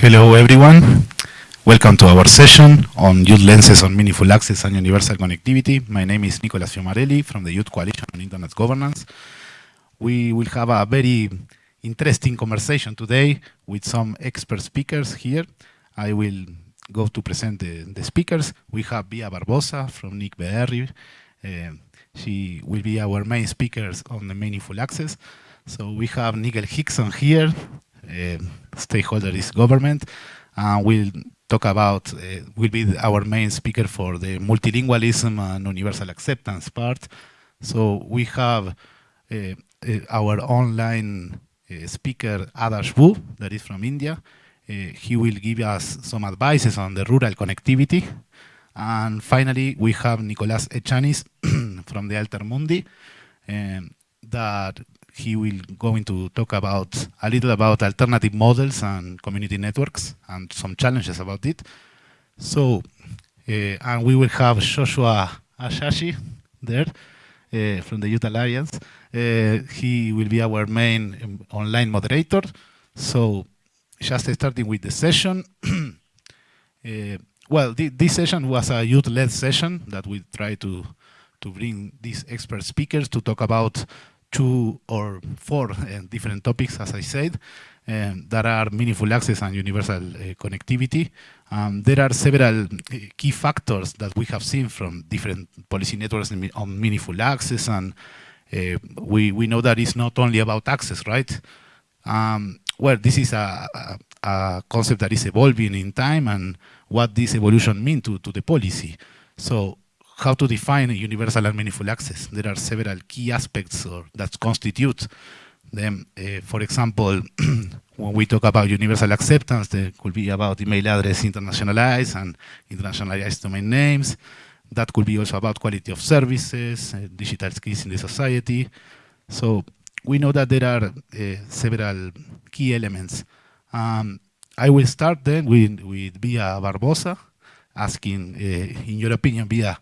Hello everyone. Welcome to our session on Youth Lenses on Meaningful Access and Universal Connectivity. My name is Nicolas Fiumarelli from the Youth Coalition on Internet Governance. We will have a very interesting conversation today with some expert speakers here. I will go to present the, the speakers. We have Bia Barbosa from NIC.br. Uh, she will be our main speakers on the Meaningful Access. So we have Nigel Hickson here, stakeholder is government, and we'll talk about, uh, will be our main speaker for the multilingualism and universal acceptance part. So we have uh, uh our online speaker Adarsh Wu, that is from India. He will give us some advices on the rural connectivity. And finally, we have Nicolas Echaniz from the Altermundi um, that he will going to talk about a little about alternative models and community networks and some challenges about it. So, uh, and we will have Joshua Ashashi there uh, from the Youth Alliance. Uh, he will be our main online moderator. So, just starting with the session. well, th this session was a youth-led session that we try to to bring these expert speakers to talk about two or four uh, different topics, as I said, um, that are meaningful access and universal uh, connectivity. Um, there are several key factors that we have seen from different policy networks on meaningful access, and we, we know that it's not only about access, right? Um, well, this is a, a, a, concept that is evolving in time and what this evolution means to, to the policy. So how to define universal and meaningful access. There are several key aspects or, that constitute them. Uh, for example, when we talk about universal acceptance, there could be about email address internationalized and internationalized domain names. That could be also about quality of services, uh, digital skills in the society. So we know that there are uh, several key elements. Um, I will start then with, with Bia Barbosa, asking, uh, in your opinion, Bia,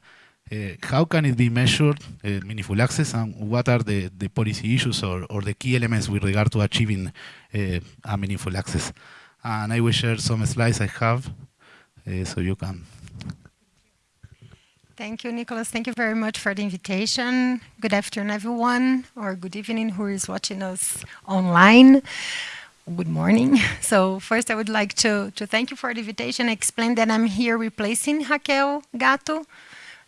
uh, how can it be measured, uh, meaningful access, and what are the, the policy issues or, or the key elements with regard to achieving uh, a meaningful access? And I will share some slides I have, uh, so you can. Thank you, Nicholas. Thank you very much for the invitation. Good afternoon, everyone, or good evening, who is watching us online good morning. So first I would like to, to thank you for the invitation, explain that I'm here replacing Raquel Gatto,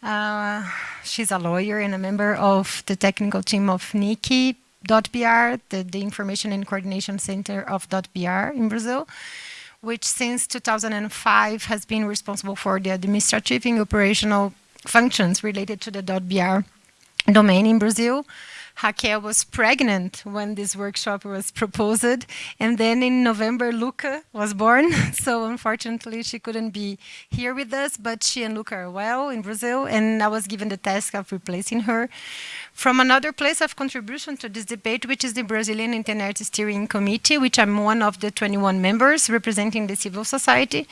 uh, she's a lawyer and a member of the technical team of NIC.br, the, the Information and Coordination Center of .br in Brazil, which since 2005 has been responsible for the administrative and operational functions related to the .br domain in Brazil. Raquel was pregnant when this workshop was proposed. And then in November, Luca was born. so unfortunately, she couldn't be here with us, but she and Luca are well in Brazil. And I was given the task of replacing her. From another place of contribution to this debate, which is the Brazilian Internet Steering Committee, which I'm one of the 21 members representing the civil society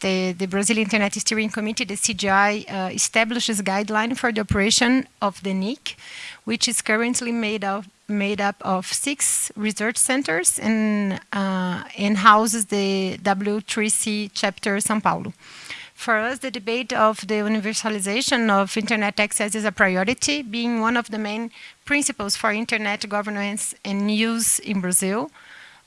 the, the Brazilian Internet Steering Committee, the CGI, uh, establishes guideline for the operation of the NIC, which is currently made of made up of six research centers and, uh, and houses the W3C chapter São Paulo. For us, the debate of the universalization of internet access is a priority, being one of the main principles for internet governance and use in Brazil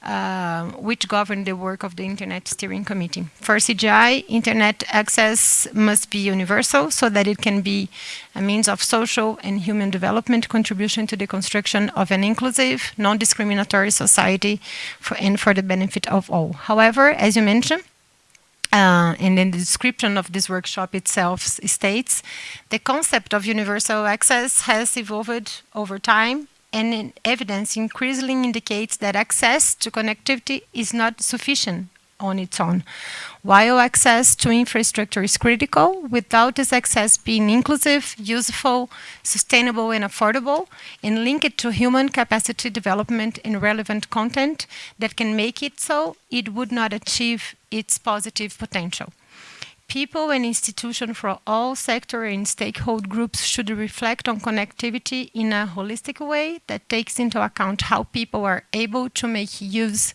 uh, which govern the work of the Internet Steering Committee. For CGI, Internet access must be universal so that it can be a means of social and human development contribution to the construction of an inclusive, non-discriminatory society for, and for the benefit of all. However, as you mentioned, uh, and in the description of this workshop itself states, the concept of universal access has evolved over time and evidence increasingly indicates that access to connectivity is not sufficient on its own. While access to infrastructure is critical, without this access being inclusive, useful, sustainable and affordable, and linked to human capacity development and relevant content that can make it so, it would not achieve its positive potential people and institutions from all sector and stakeholder groups should reflect on connectivity in a holistic way that takes into account how people are able to make use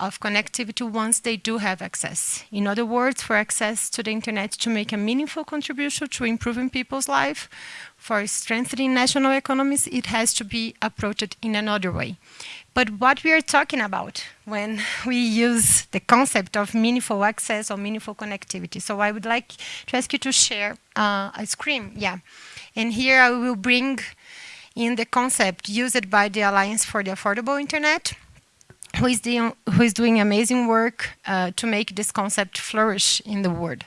of connectivity once they do have access. In other words, for access to the internet to make a meaningful contribution to improving people's life, for strengthening national economies, it has to be approached in another way. But what we are talking about when we use the concept of meaningful access or meaningful connectivity. So I would like to ask you to share uh, a screen, yeah. And here I will bring in the concept used by the Alliance for the Affordable Internet, who is, the, who is doing amazing work uh, to make this concept flourish in the world.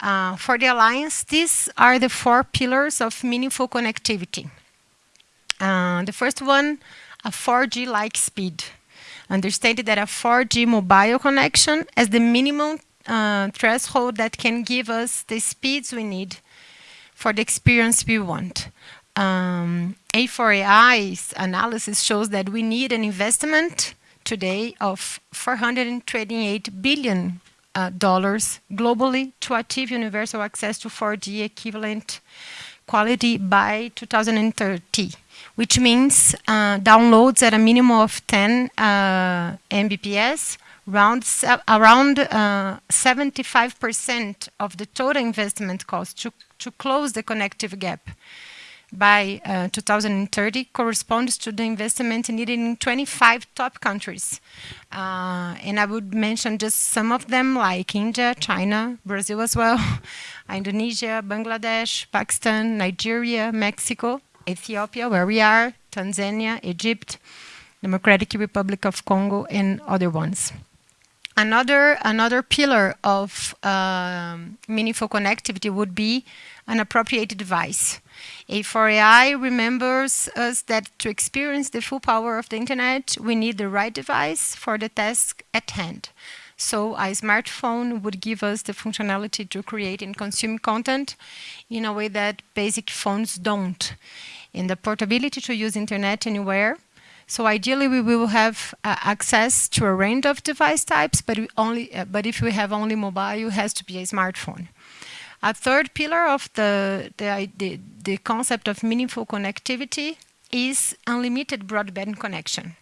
Uh, for the Alliance, these are the four pillars of meaningful connectivity. Uh, the first one, a 4G-like speed. Understand that a 4G mobile connection as the minimum uh, threshold that can give us the speeds we need for the experience we want. Um, A4AI's analysis shows that we need an investment today of 428 billion uh, dollars globally to achieve universal access to 4G equivalent quality by 2030, which means uh, downloads at a minimum of 10 uh, Mbps, around 75% uh, of the total investment cost to, to close the connective gap by uh, 2030 corresponds to the investment needed in 25 top countries. Uh, and I would mention just some of them like India, China, Brazil as well, Indonesia, Bangladesh, Pakistan, Nigeria, Mexico, Ethiopia, where we are, Tanzania, Egypt, Democratic Republic of Congo, and other ones. Another, another pillar of um, meaningful connectivity would be an appropriate device. A4AI remembers us that to experience the full power of the internet, we need the right device for the task at hand. So a smartphone would give us the functionality to create and consume content in a way that basic phones don't. In the portability to use internet anywhere, so ideally, we will have uh, access to a range of device types, but, only, uh, but if we have only mobile, it has to be a smartphone. A third pillar of the, the, the, the concept of meaningful connectivity is unlimited broadband connection.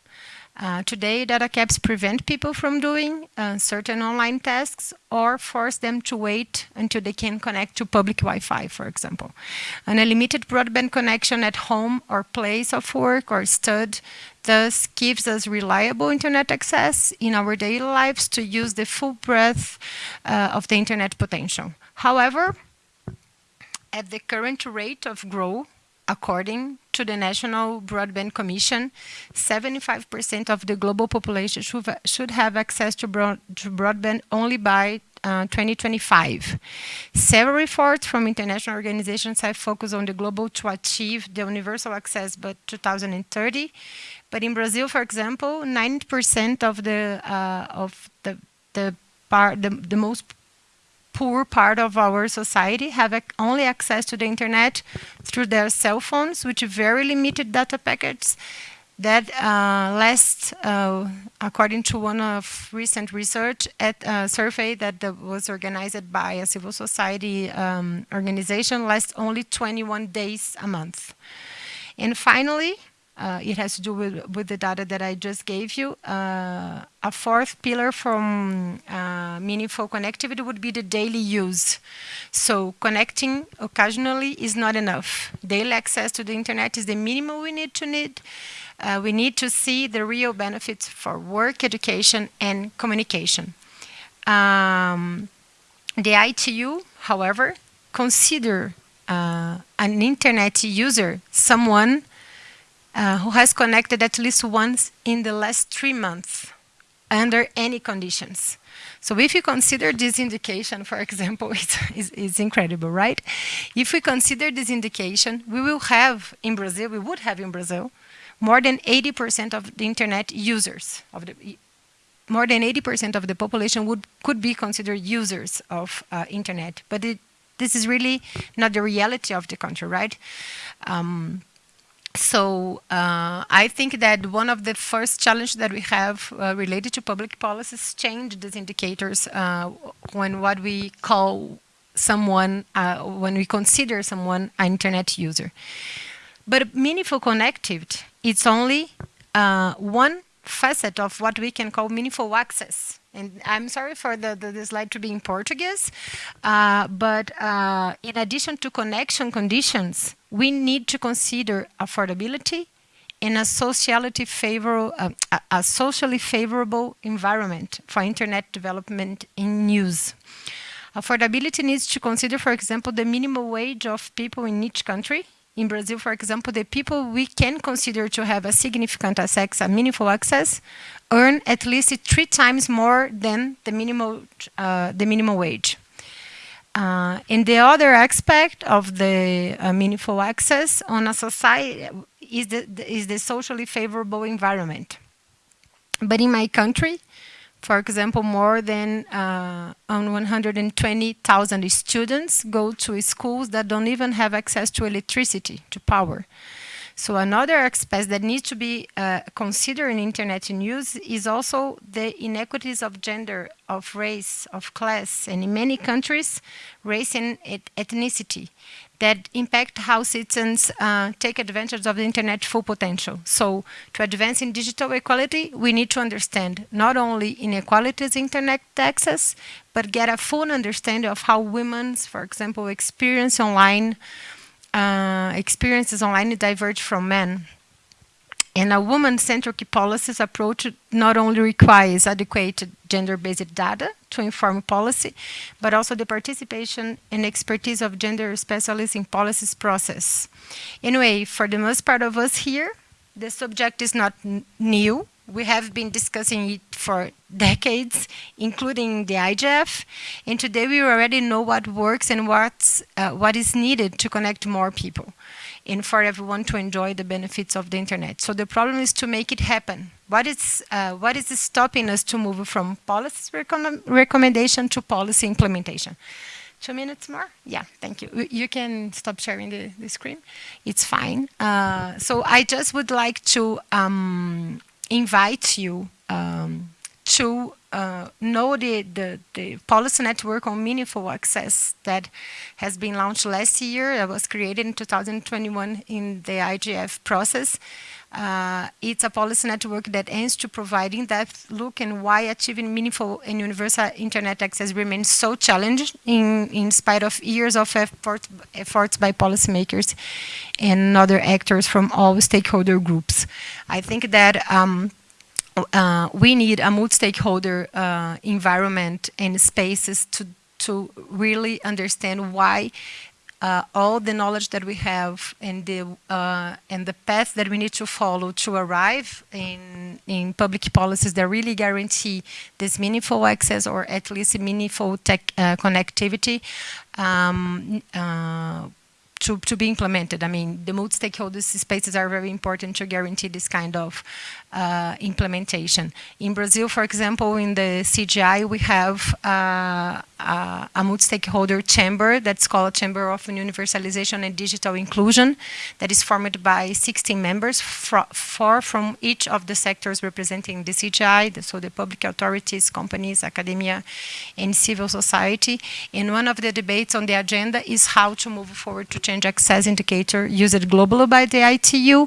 Uh, today, data caps prevent people from doing uh, certain online tasks or force them to wait until they can connect to public Wi-Fi, for example. An unlimited broadband connection at home or place of work or stud thus gives us reliable internet access in our daily lives to use the full breadth uh, of the internet potential. However, at the current rate of growth, according to the National Broadband Commission, 75% of the global population should, have access to, broad, to broadband only by uh, 2025. Several reports from international organizations have focused on the global to achieve the universal access by 2030. But in Brazil, for example, 90% of the uh, of the the part the, the most poor part of our society have only access to the internet through their cell phones, which very limited data packets that uh, last, uh, according to one of recent research at a survey that was organized by a civil society um, organization, lasts only 21 days a month. And finally, uh, it has to do with, with the data that I just gave you. Uh, a fourth pillar from uh, meaningful connectivity would be the daily use. So connecting occasionally is not enough. Daily access to the internet is the minimum we need to need. Uh, we need to see the real benefits for work, education, and communication. Um, the ITU, however, consider uh, an internet user someone uh, who has connected at least once in the last three months under any conditions. So if you consider this indication, for example, it's, it's, it's, incredible, right? If we consider this indication, we will have in Brazil, we would have in Brazil, more than 80% of the internet users, of the, more than 80% of the population would could be considered users of uh, internet. But it, this is really not the reality of the country, right? Um, so uh, I think that one of the first challenges that we have uh, related to public policies change these indicators uh, when what we call someone, uh, when we consider someone an internet user. But meaningful connectivity, it's only uh, one facet of what we can call meaningful access. And I'm sorry for the, the, the slide to be in Portuguese, uh, but uh, in addition to connection conditions, we need to consider affordability and a uh, a socially favorable environment for internet development in use. Affordability needs to consider, for example, the minimum wage of people in each country. In Brazil, for example, the people we can consider to have a significant access, a meaningful access, earn at least three times more than the minimum, uh, the minimum wage. Uh, and the other aspect of the uh, meaningful access on a society is the, is the socially favorable environment. But in my country, for example, more than uh, 120,000 students go to schools that don't even have access to electricity, to power. So another aspect that needs to be uh, considered in internet in use is also the inequities of gender, of race, of class, and in many countries, race and ethnicity that impact how citizens uh, take advantage of the internet full potential. So to advance in digital equality, we need to understand not only inequalities in internet access, but get a full understanding of how women, for example, experience online uh, experiences online diverge from men. And a woman-centric policies approach not only requires adequate gender-based data to inform policy, but also the participation and expertise of gender specialists in policies process. Anyway, for the most part of us here, the subject is not new. We have been discussing it for decades, including the IGF, and today we already know what works and what's, uh, what is needed to connect more people and for everyone to enjoy the benefits of the internet. So the problem is to make it happen. What is, uh, what is stopping us to move from policy recommendation to policy implementation? Two minutes more? Yeah, thank you. You can stop sharing the, the screen. It's fine. Uh, so I just would like to um, invite you um, to uh, know the, the, the, policy network on meaningful access that has been launched last year. That was created in 2021 in the IGF process. Uh, it's a policy network that aims to provide in-depth look and why achieving meaningful and universal internet access remains so challenging in, in spite of years of effort, efforts by policymakers and other actors from all stakeholder groups. I think that um, uh, we need a multi-stakeholder uh, environment and spaces to, to really understand why uh, all the knowledge that we have and the uh, and the path that we need to follow to arrive in in public policies that really guarantee this meaningful access or at least meaningful tech uh, connectivity um, uh, to, to be implemented. I mean, the multi-stakeholder spaces are very important to guarantee this kind of uh, implementation. In Brazil, for example, in the CGI, we have uh, uh, a multi-stakeholder chamber that's called Chamber of Universalization and Digital Inclusion that is formed by 16 members, four from each of the sectors representing the CGI, so the public authorities, companies, academia, and civil society. And one of the debates on the agenda is how to move forward to change access indicator used globally by the ITU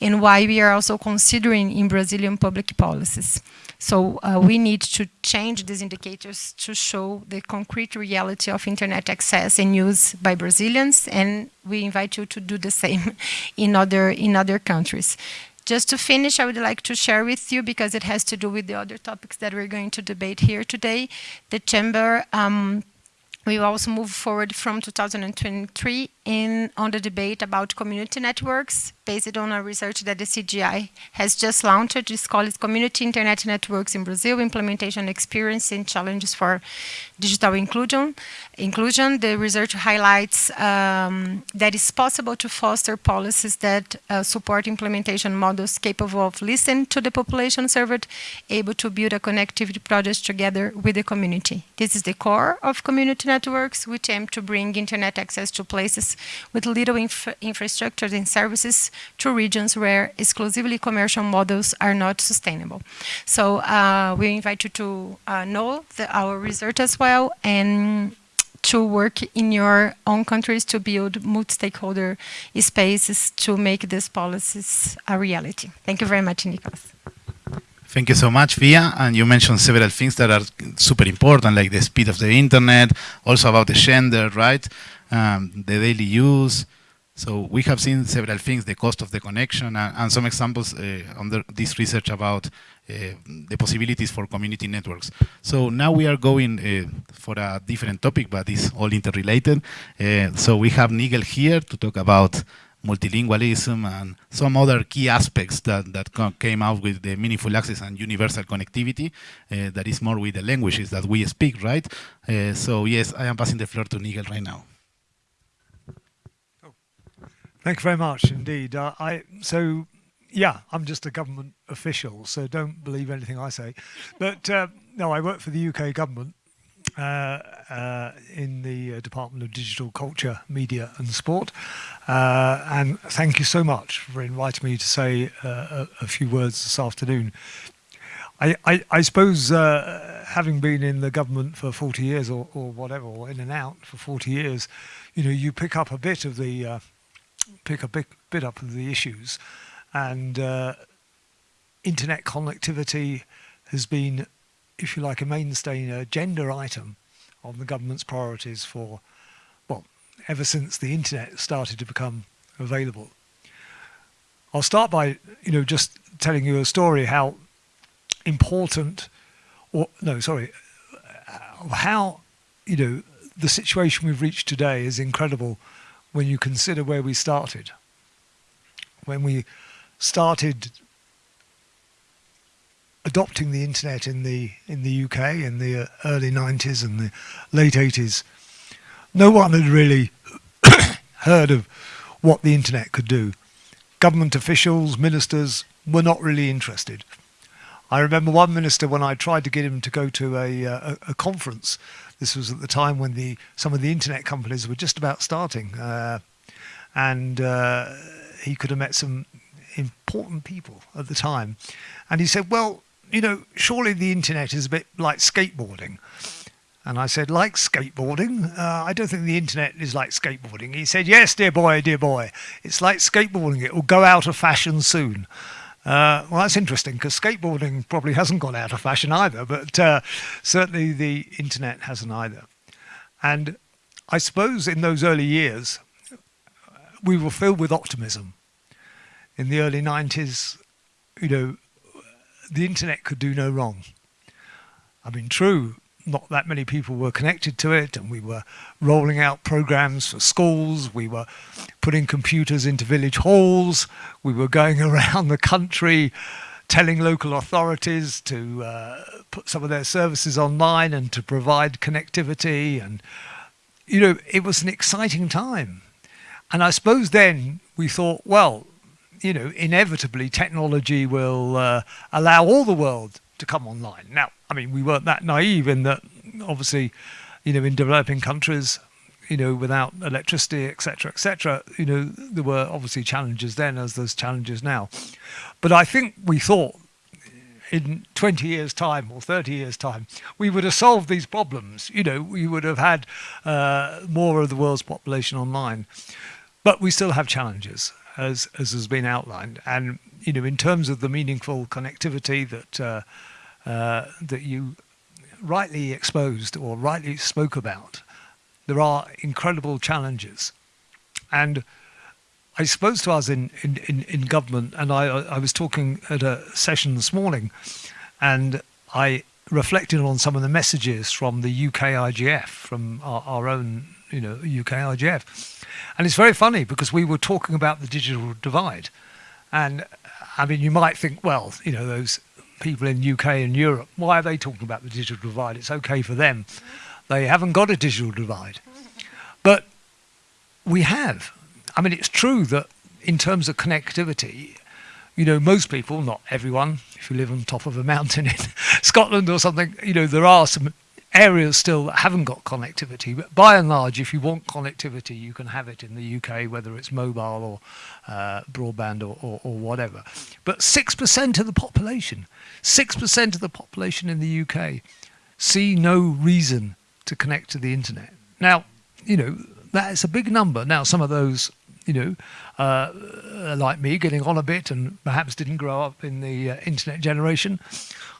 and why we are also considering in Brazilian public policies. So uh, we need to change these indicators to show the concrete reality of internet access and use by Brazilians, and we invite you to do the same in other, in other countries. Just to finish, I would like to share with you, because it has to do with the other topics that we're going to debate here today, the Chamber um, we also move forward from 2023 in on the debate about community networks based on a research that the CGI has just launched. It's called Community Internet Networks in Brazil, Implementation Experience and Challenges for Digital Inclusion. Inclusion. The research highlights um, that it's possible to foster policies that uh, support implementation models capable of listening to the population served, able to build a connectivity project together with the community. This is the core of community networks, which aim to bring internet access to places with little infra infrastructure and services to regions where exclusively commercial models are not sustainable. So uh, we invite you to uh, know the, our research as well and to work in your own countries to build multi-stakeholder spaces to make these policies a reality. Thank you very much, Nicholas. Thank you so much, Bia. And you mentioned several things that are super important, like the speed of the internet, also about the gender, right? Um, the daily use. So we have seen several things, the cost of the connection, and, and some examples uh, under this research about uh, the possibilities for community networks. So now we are going uh, for a different topic, but it's all interrelated. Uh, so we have Nigel here to talk about multilingualism and some other key aspects that, that came out with the meaningful access and universal connectivity uh, that is more with the languages that we speak, right? Uh, so yes, I am passing the floor to Nigel right now. Thank you very much indeed. Uh, I so yeah, I'm just a government official, so don't believe anything I say. But uh, no, I work for the UK government uh, uh, in the uh, Department of Digital Culture, Media and Sport. Uh, and thank you so much for inviting me to say a, a, few words this afternoon. I, I, I suppose having been in the government for 40 years or, or, whatever, or in and out for 40 years, you know, you pick up a bit of the pick a bit, bit up of the issues. And uh, internet connectivity has been, if you like, a mainstay agenda item on the government's priorities for, well, ever since the internet started to become available. I'll start by, you know, just telling you a story how important, or no, sorry, how, you know, the situation we've reached today is incredible when you consider where we started. When we started adopting the internet in the in the UK in the early 90s and the late 80s, no one had really heard of what the internet could do. Government officials, ministers were not really interested. I remember one minister when I tried to get him to go to a, uh, a, a conference this was at the time when the some of the internet companies were just about starting, uh, and uh, he could have met some important people at the time. And he said, "Well, you know, surely the internet is a bit like skateboarding." And I said, like skateboarding? Uh, I don't think the internet is like skateboarding. He said, yes, dear boy, dear boy. It's like skateboarding. It will go out of fashion soon. Uh, well, that's interesting because skateboarding probably hasn't gone out of fashion either, but uh, certainly the internet hasn't either. And I suppose in those early years, we were filled with optimism. In the early 90s, you know, the internet could do no wrong. I mean, true, not that many people were connected to it and we were rolling out programs for schools we were putting computers into village halls we were going around the country telling local authorities to uh, put some of their services online and to provide connectivity and you know it was an exciting time. And i suppose then we thought well you know inevitably technology will uh, allow all the world to come online. Now I mean, we weren't that naive in that, obviously, you know, in developing countries, you know, without electricity, etc., etc., you know, there were obviously challenges then as there's challenges now. But I think we thought in 20 years' time or 30 years' time, we would have solved these problems. You know, we would have had uh, more of the world's population online. But we still have challenges, as, as has been outlined. And, you know, in terms of the meaningful connectivity that uh, uh, that you rightly exposed or rightly spoke about. There are incredible challenges. And I suppose to us in, in, in, in government, and I, I was talking at a session this morning, and I reflected on some of the messages from the UK IGF, from our, our own you know, UK IGF. And it's very funny because we were talking about the digital divide. And I mean, you might think, well, you know, those people in UK and Europe, why are they talking about the digital divide? It's okay for them. They haven't got a digital divide. But we have. I mean, it's true that in terms of connectivity, you know, most people, not everyone, if you live on top of a mountain in Scotland or something, you know, there are some areas still that haven't got connectivity. But by and large, if you want connectivity, you can have it in the UK, whether it's mobile or uh, broadband or, or, or whatever. But 6% of the population 6% of the population in the UK see no reason to connect to the internet. Now, you know, that is a big number. Now, some of those, you know, uh, like me, getting on a bit and perhaps didn't grow up in the uh, internet generation.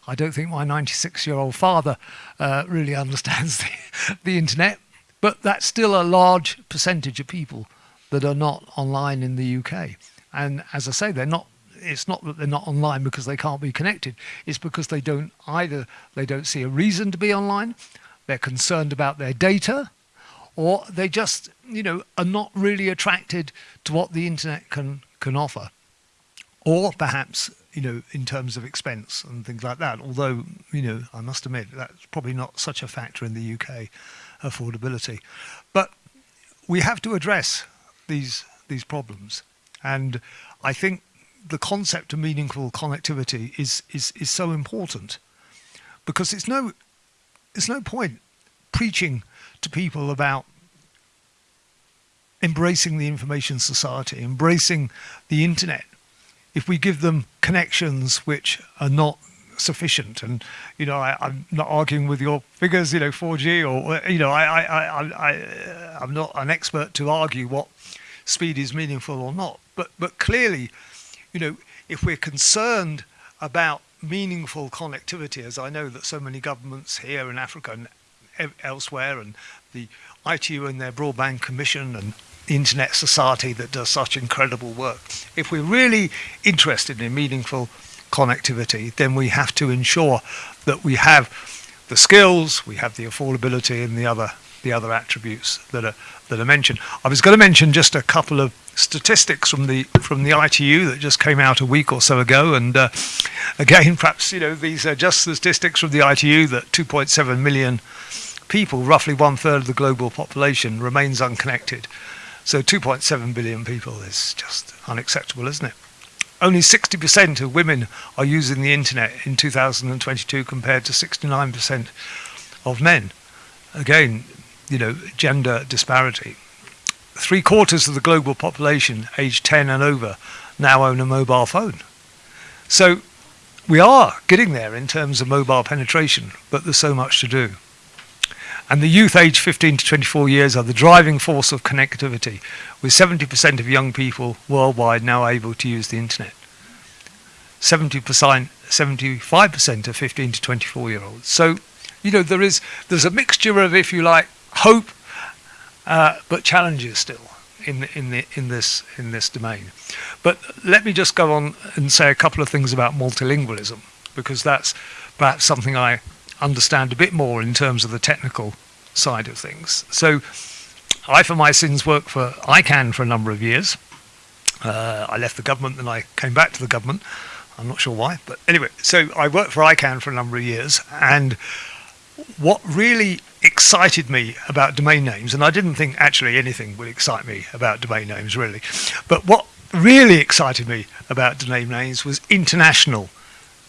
I don't think my 96-year-old father uh, really understands the, the internet, but that's still a large percentage of people that are not online in the UK. And as I say, they're not it's not that they're not online because they can't be connected. It's because they don't either they don't see a reason to be online, they're concerned about their data, or they just you know are not really attracted to what the internet can can offer, or perhaps you know in terms of expense and things like that. Although you know I must admit that's probably not such a factor in the UK affordability, but we have to address these these problems, and I think the concept of meaningful connectivity is is is so important because it's no it's no point preaching to people about embracing the information society, embracing the internet, if we give them connections which are not sufficient. And you know, I, am not arguing with your figures, you know, 4G or you know, I, I, I, I, I'm not an expert to argue what speed is meaningful or not. But but clearly, you know, if we're concerned about meaningful connectivity, as I know that so many governments here in Africa and elsewhere, and the ITU and their Broadband Commission and Internet Society that does such incredible work. If we're really interested in meaningful connectivity, then we have to ensure that we have the skills, we have the affordability and the other the other attributes that are that are mentioned. I was going to mention just a couple of statistics from the from the ITU that just came out a week or so ago, and uh, again, perhaps you know these are just statistics from the ITU that 2.7 million people, roughly one third of the global population, remains unconnected. So 2.7 billion people is just unacceptable, isn't it? Only 60% of women are using the internet in 2022 compared to 69% of men. Again, you know, gender disparity. Three quarters of the global population aged 10 and over now own a mobile phone. So we are getting there in terms of mobile penetration, but there's so much to do. And the youth aged 15 to 24 years are the driving force of connectivity, with 70% of young people worldwide now able to use the internet. 70%, 75% of 15 to 24 year olds. So, you know, there is there's a mixture of, if you like, hope, uh, but challenges still in in the in this in this domain. But let me just go on and say a couple of things about multilingualism because that's perhaps something I understand a bit more in terms of the technical side of things. So, I, for my sins, worked for ICANN for a number of years. Uh, I left the government then I came back to the government. I'm not sure why, but anyway, so I worked for ICANN for a number of years, and what really excited me about domain names, and I didn't think actually anything would excite me about domain names really, but what really excited me about domain names was international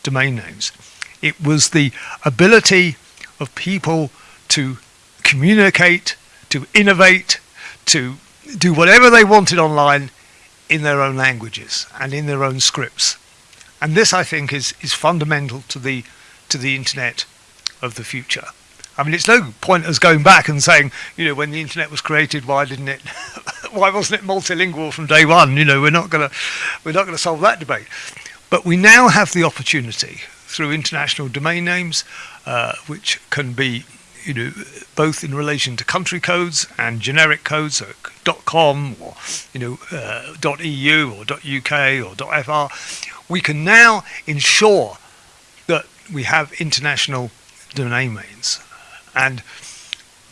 domain names. It was the ability of people to communicate, to innovate, to do whatever they wanted online in their own languages and in their own scripts. And this, I think, is, is fundamental to the, to the internet of the future. I mean, it's no point us going back and saying, you know, when the internet was created, why didn't it, why wasn't it multilingual from day one? You know, we're not going to, we're not going to solve that debate. But we now have the opportunity through international domain names, uh, which can be, you know, both in relation to country codes and generic codes, so .com or you know uh, .eu or .uk or .fr. We can now ensure that we have international domain names and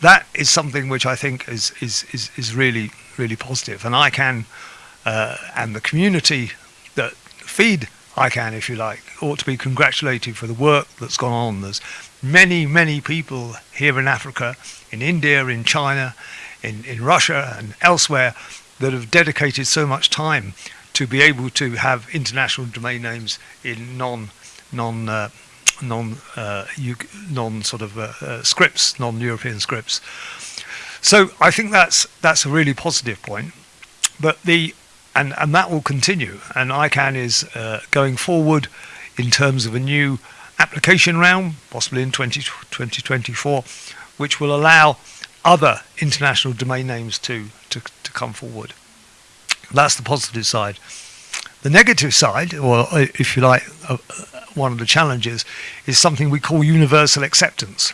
that is something which I think is is is, is really really positive. And ICANN uh, and the community that feed ICANN, if you like, ought to be congratulated for the work that's gone on. There's many many people here in Africa, in India, in China, in in Russia, and elsewhere that have dedicated so much time to be able to have international domain names in non non uh, non uh, non sort of uh, uh, scripts, non-European scripts. So I think that's that's a really positive point. But the and and that will continue. And ICANN is uh, going forward in terms of a new application round, possibly in 20, 2024, which will allow other international domain names to, to, to come forward. That's the positive side. The negative side, or uh, if you like, uh, one of the challenges, is something we call universal acceptance.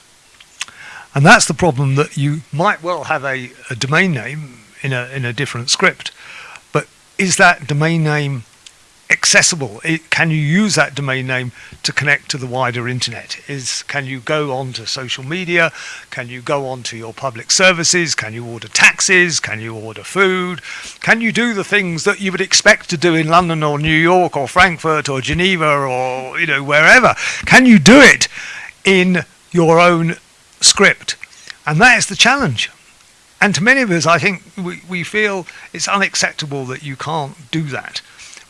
And that's the problem that you might well have a, a domain name in a, in a different script, is that domain name accessible? It, can you use that domain name to connect to the wider internet? Is can you go on to social media? Can you go on to your public services? Can you order taxis? Can you order food? Can you do the things that you would expect to do in London or New York or Frankfurt or Geneva or you know wherever? Can you do it in your own script? And that is the challenge. And to many of us, I think we, we feel it's unacceptable that you can't do that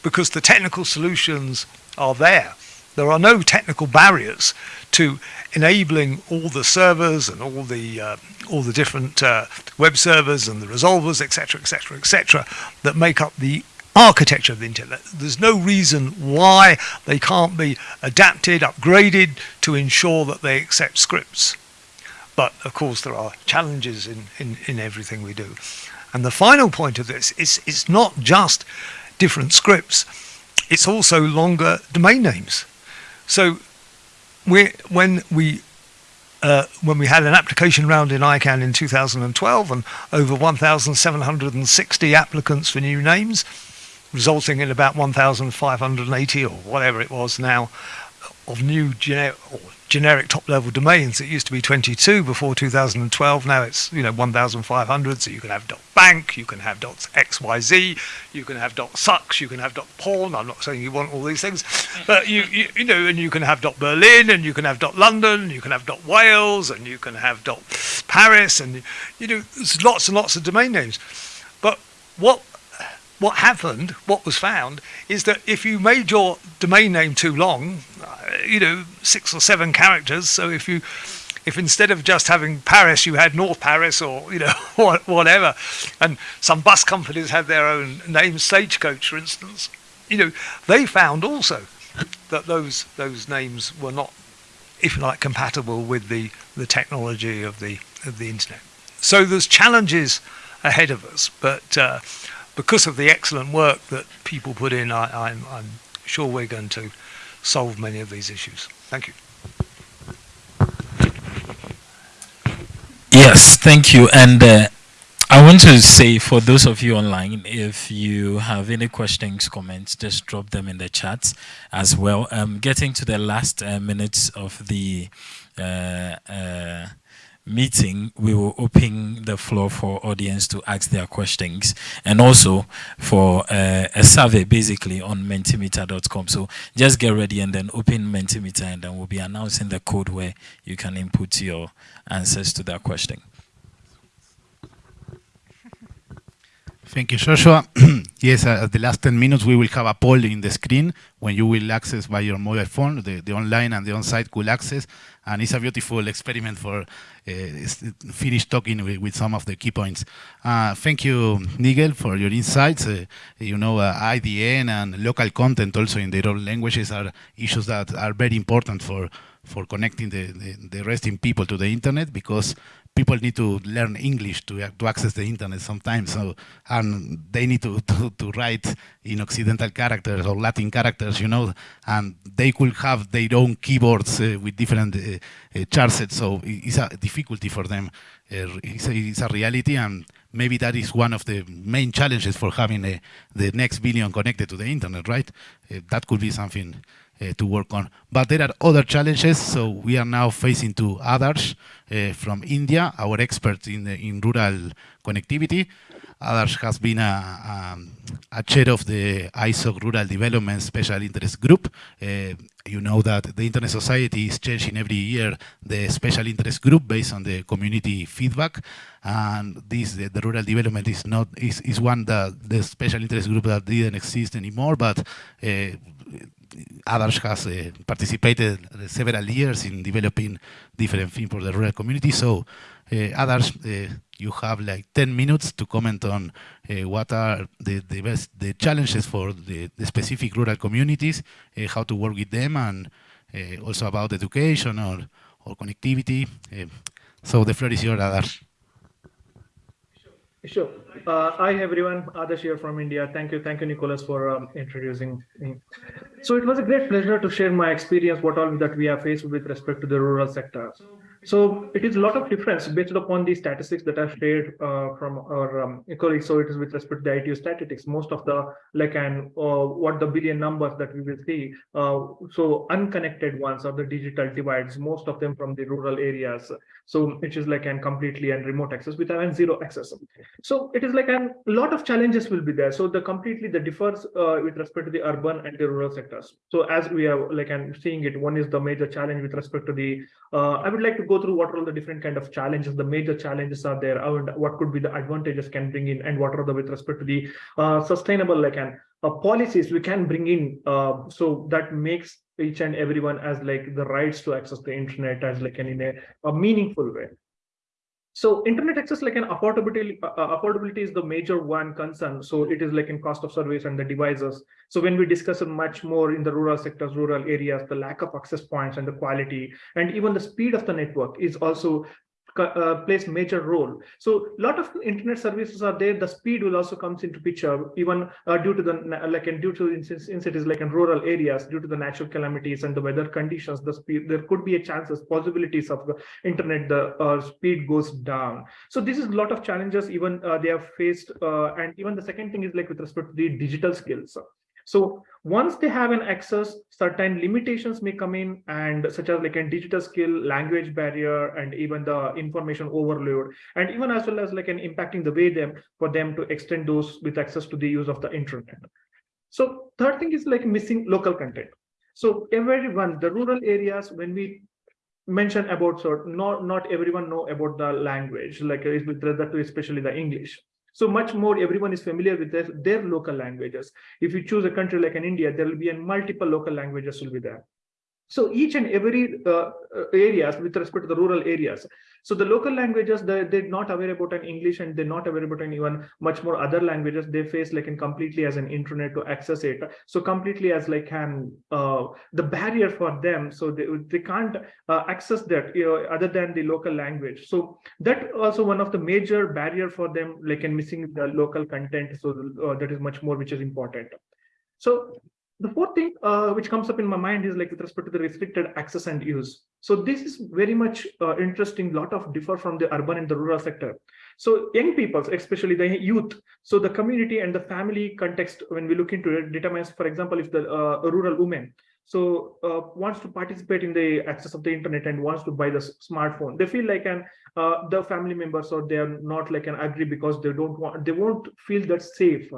because the technical solutions are there. There are no technical barriers to enabling all the servers and all the uh, all the different uh, web servers and the resolvers, etc., etc., etc., that make up the architecture of the internet. There's no reason why they can't be adapted, upgraded to ensure that they accept scripts. But of course, there are challenges in, in, in everything we do. And the final point of this is it's not just different scripts, it's also longer domain names. So we, when we uh, when we had an application round in ICANN in 2012 and over 1,760 applicants for new names, resulting in about 1,580 or whatever it was now of new generic generic top-level domains. It used to be 22 before 2012. Now it's you know 1,500. So you can have .bank, you can have .xyz, you can have .sucks, you can have .porn. I'm not saying you want all these things, but you, you you know, and you can have .berlin, and you can have .london, you can have .wales, and you can have .paris, and you know, there's lots and lots of domain names. But what what happened, what was found, is that if you made your domain name too long, uh, you know, six or seven characters, so if you if instead of just having Paris, you had North Paris or you know whatever, and some bus companies had their own name, Stagecoach, for instance, you know, they found also that those those names were not, if you like, compatible with the the technology of the of the internet. So there's challenges ahead of us, but. Uh, because of the excellent work that people put in, I, I'm, I'm sure we're going to solve many of these issues. Thank you. Yes, thank you. And uh, I want to say for those of you online, if you have any questions, comments, just drop them in the chat as well. Um, getting to the last uh, minutes of the uh, uh meeting, we will open the floor for audience to ask their questions and also for uh, a survey basically on mentimeter.com. So just get ready and then open Mentimeter and then we'll be announcing the code where you can input your answers to that question. Thank you, Joshua. yes, uh, at the last 10 minutes, we will have a poll in the screen when you will access by your mobile phone, the, the online and the on-site cool access. And it's a beautiful experiment for uh, finish talking with, with, some of the key points. Uh, thank you, Nigel, for your insights. Uh, you know, uh, IDN and local content also in their own languages are issues that are very important for for connecting the, the, the resting people to the internet because people need to learn English to, to access the internet sometimes. So and they need to, to, to, write in Occidental characters or Latin characters, you know, and they could have their own keyboards uh, with different uh, uh. So it's a difficulty for them. Uh, it's a, it's, a, reality, and maybe that is one of the main challenges for having a, the next billion connected to the internet, right? Uh, that could be something uh, to work on. But there are other challenges, so we are now facing to others uh, from India, our expert in, in rural connectivity. Adarsh has been a, a, a, chair of the ISOC Rural Development Special Interest Group. Uh, you know that the Internet Society is changing every year the special interest group based on the community feedback. And this, the, the rural development is not is, is one that the special interest group that didn't exist anymore, but uh, Adarsh has uh, participated several years in developing different things for the rural community. So, uh, Adarsh, uh, you have like 10 minutes to comment on uh, what are the, the best the challenges for the, the specific rural communities, uh, how to work with them, and uh, also about education or, or connectivity. so the floor is yours, Adarsh. Sure. Uh, hi, everyone. Adarsh here from India. Thank you. Thank you, Nicholas, for um, introducing me. So it was a great pleasure to share my experience, what all that we have faced with respect to the rural sector. So it is a lot of difference based upon the statistics that I've shared uh, from our um, colleagues. So it is with respect to the ITU statistics, most of the like and uh, what the billion numbers that we will see. Uh, so unconnected ones are the digital divides, most of them from the rural areas. So it is like an completely and remote access with an zero access. So it is like a lot of challenges will be there. So the completely the differs uh, with respect to the urban and the rural sectors. So as we are like I'm seeing it, one is the major challenge with respect to the. Uh, I would like to go through what are all the different kind of challenges, the major challenges are there, and what could be the advantages can bring in, and what are the with respect to the uh, sustainable like and uh, policies we can bring in. Uh, so that makes each and everyone as like the rights to access the internet as like an in a, a meaningful way. So internet access like an affordability, uh, affordability is the major one concern. So it is like in cost of service and the devices. So when we discuss it much more in the rural sectors, rural areas, the lack of access points and the quality, and even the speed of the network is also uh, plays major role. So a lot of internet services are there. The speed will also comes into picture, even uh, due to the like and due to in cities like in rural areas, due to the natural calamities and the weather conditions. The speed there could be a chances possibilities of the internet the uh, speed goes down. So this is a lot of challenges even uh, they have faced. Uh, and even the second thing is like with respect to the digital skills. So once they have an access, certain limitations may come in and such as like a digital skill, language barrier, and even the information overload, and even as well as like an impacting the way them for them to extend those with access to the use of the internet. So third thing is like missing local content. So everyone, the rural areas, when we mention about so not not everyone know about the language like with regard to especially the english so much more everyone is familiar with their, their local languages. If you choose a country like an India, there will be a multiple local languages will be there. So each and every uh, uh, areas with respect to the rural areas. So the local languages, they, they're not aware about an English and they're not aware about an even much more other languages. They face like in completely as an internet to access it. So completely as like an uh, the barrier for them. So they, they can't uh, access that you know, other than the local language. So that also one of the major barrier for them like in missing the local content. So uh, that is much more which is important. So the fourth thing uh, which comes up in my mind is like with respect to the restricted access and use. So this is very much uh, interesting, lot of differ from the urban and the rural sector. So young people, especially the youth, so the community and the family context, when we look into it, determines, for example, if the uh, rural woman, so uh, wants to participate in the access of the internet and wants to buy the smartphone they feel like an uh, the family members or they are not like an agree because they don't want they won't feel that safe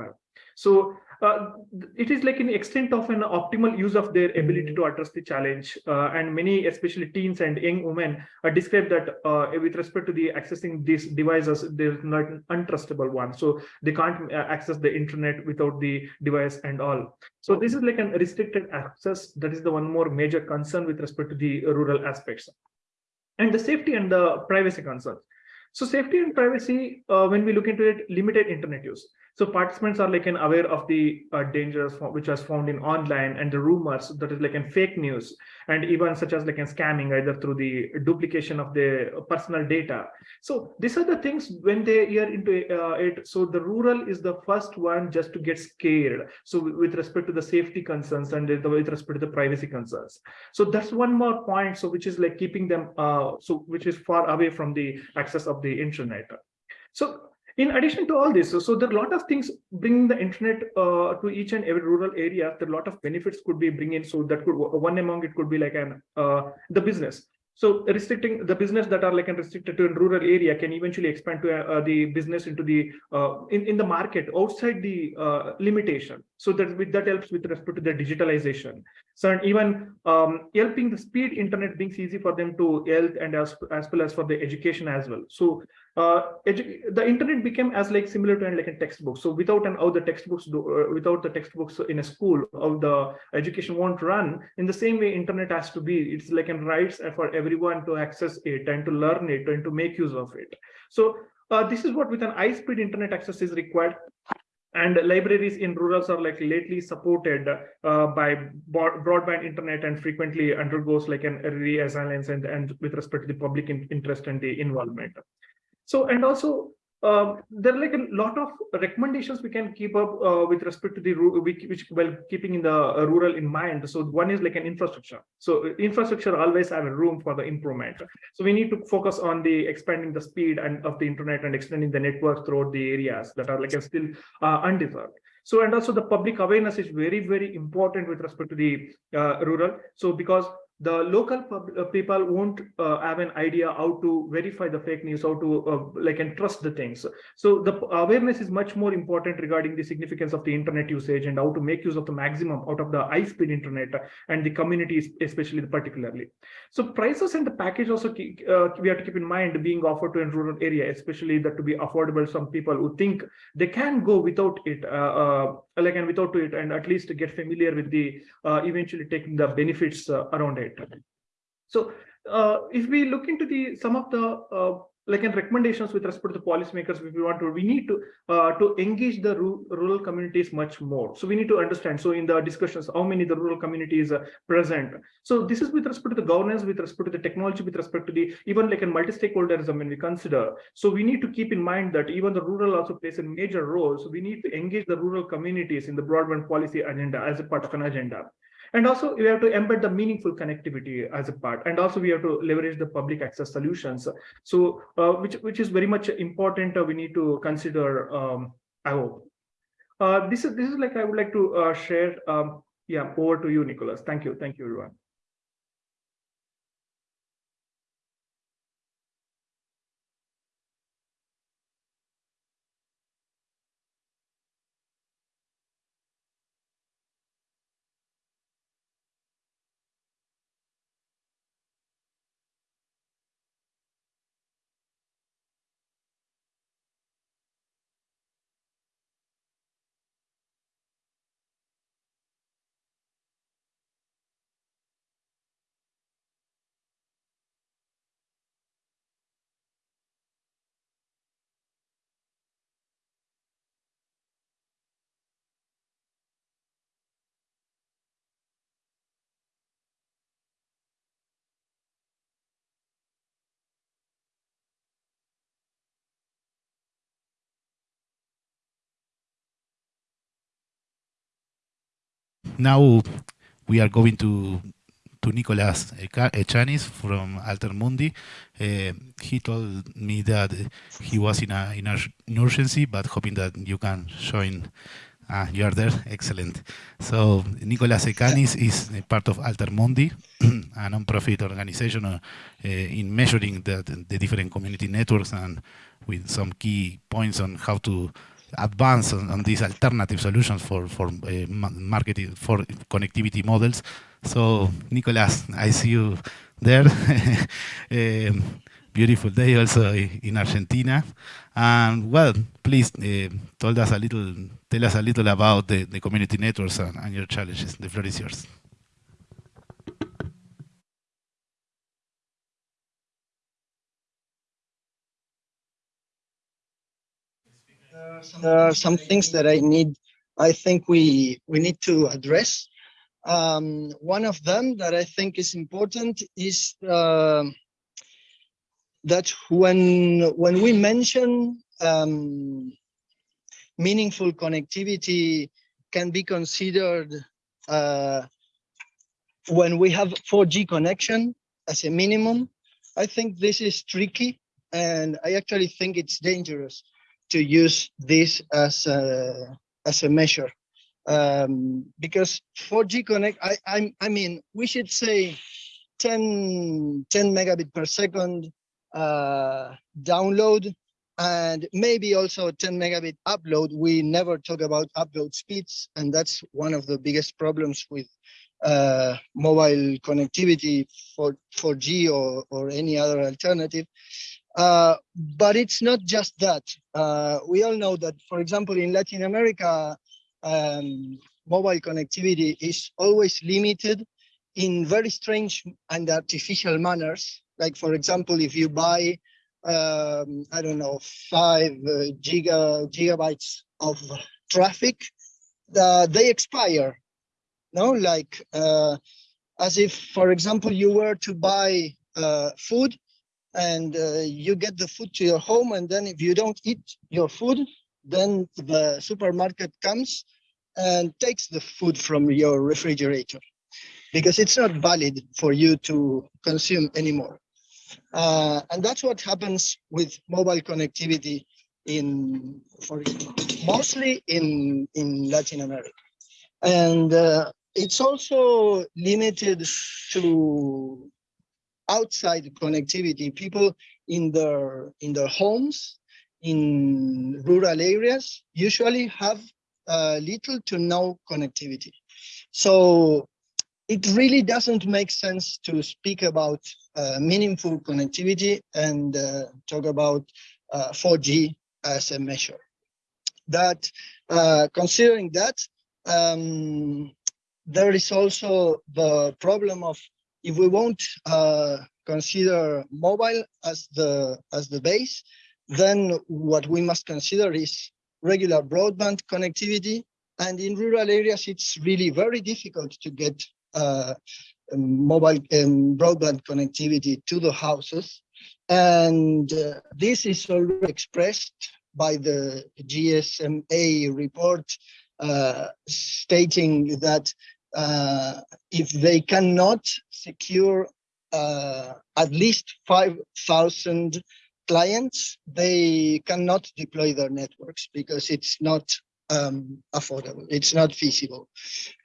so uh, it is like an extent of an optimal use of their ability to address the challenge. Uh, and many, especially teens and young women, uh, describe that uh, with respect to the accessing these devices, they're not an untrustable one. So they can't uh, access the internet without the device and all. So this is like an restricted access. That is the one more major concern with respect to the rural aspects. And the safety and the privacy concerns. So safety and privacy, uh, when we look into it, limited internet use. So participants are like an aware of the uh, dangers which was found in online and the rumors that is like in fake news and even such as like in scamming either through the duplication of the personal data. So these are the things when they hear into uh, it. So the rural is the first one just to get scared. So with respect to the safety concerns and with respect to the privacy concerns. So that's one more point. So which is like keeping them uh, so which is far away from the access of the internet. So in addition to all this, so, so there are a lot of things bringing the internet uh, to each and every rural area. There are a lot of benefits could be bringing. So that could one among it could be like an uh, the business. So restricting the business that are like and restricted to a rural area can eventually expand to uh, the business into the uh, in in the market outside the uh, limitation. So that with, that helps with respect to the digitalization. So even um, helping the speed internet being easy for them to health and as as well as for the education as well. So uh, the internet became as like similar to like a textbook. So without an how the textbooks do, uh, without the textbooks in a school, how the education won't run. In the same way, internet has to be. It's like a rights for everyone to access it and to learn it and to make use of it. So uh, this is what with an high-speed internet access is required and libraries in rurals are like lately supported uh, by broadband internet and frequently undergoes like an reassignments and, and with respect to the public in interest and the involvement. So, and also uh, there are like a lot of recommendations we can keep up uh, with respect to the which while keeping in the uh, rural in mind. So one is like an infrastructure. So uh, infrastructure always have a room for the improvement. So we need to focus on the expanding the speed and of the internet and extending the network throughout the areas that are like still uh. So and also the public awareness is very very important with respect to the uh, rural. So because the local uh, people won't uh, have an idea how to verify the fake news, how to uh, like and trust the things. So the awareness is much more important regarding the significance of the internet usage and how to make use of the maximum out of the high-speed internet and the communities, especially particularly. So prices and the package also keep, uh, we have to keep in mind being offered to a rural area, especially that to be affordable. Some people who think they can go without it, uh, uh, like and without it, and at least get familiar with the eventually taking the benefits around it right? So uh, if we look into the some of the uh, like in recommendations with respect to the policymakers, if we want to, we need to uh, to engage the rural communities much more. So we need to understand. So in the discussions, how many the rural communities are present. So this is with respect to the governance, with respect to the technology, with respect to the even like a multi-stakeholderism when we consider. So we need to keep in mind that even the rural also plays a major role. So we need to engage the rural communities in the broadband policy agenda as a part of an agenda. And also we have to embed the meaningful connectivity as a part. And also we have to leverage the public access solutions. So uh, which, which is very much important. Uh, we need to consider, um, I hope. Uh, this is this is like I would like to uh, share. Um, yeah, over to you, Nicholas. Thank you. Thank you, everyone. Now we are going to to Nicolas Echaniz from Altermundi. Uh, he told me that he was in a in an urgency, but hoping that you can join. Ah, you are there. Excellent. So Nicolas Echaniz is part of Altermundi, a non-profit organization uh, uh, in measuring the, the different community networks and with some key points on how to advance on, on, these alternative solutions for for uh, marketing for connectivity models. So, Nicolas, I see you there. um, beautiful day also in Argentina. And well, please uh, tell us a little, tell us a little about the, the community networks and, and your challenges. The floor is yours. Are some things that I need, I think we, we need to address. Um, one of them that I think is important is uh, that when, when we mention um, meaningful connectivity can be considered uh, when we have 4G connection as a minimum. I think this is tricky and I actually think it's dangerous to use this as a, as a measure. Um, because 4G Connect, I, I, I mean, we should say 10, 10 megabit per second uh, download and maybe also 10 megabit upload. We never talk about upload speeds, and that's one of the biggest problems with uh, mobile connectivity for 4G or, or any other alternative. Uh, but it's not just that. Uh, we all know that, for example, in Latin America, um, mobile connectivity is always limited in very strange and artificial manners. Like, for example, if you buy, um, I don't know, five uh, giga, gigabytes of traffic, they expire. No, like uh, as if, for example, you were to buy uh, food and uh, you get the food to your home and then if you don't eat your food then the supermarket comes and takes the food from your refrigerator because it's not valid for you to consume anymore. Uh, and that's what happens with mobile connectivity in for mostly in in latin america. And uh, it's also limited to outside connectivity. People in their in their homes in rural areas usually have uh, little to no connectivity. So it really doesn't make sense to speak about uh, meaningful connectivity and uh, talk about 4G uh, as a measure. That uh, considering that, um, there is also the problem of if we won't uh, consider mobile as the as the base, then what we must consider is regular broadband connectivity. And in rural areas, it's really very difficult to get uh, mobile and broadband connectivity to the houses. And uh, this is already expressed by the GSMA report uh, stating that uh, if they cannot secure uh, at least 5,000 clients, they cannot deploy their networks because it's not um, affordable, it's not feasible.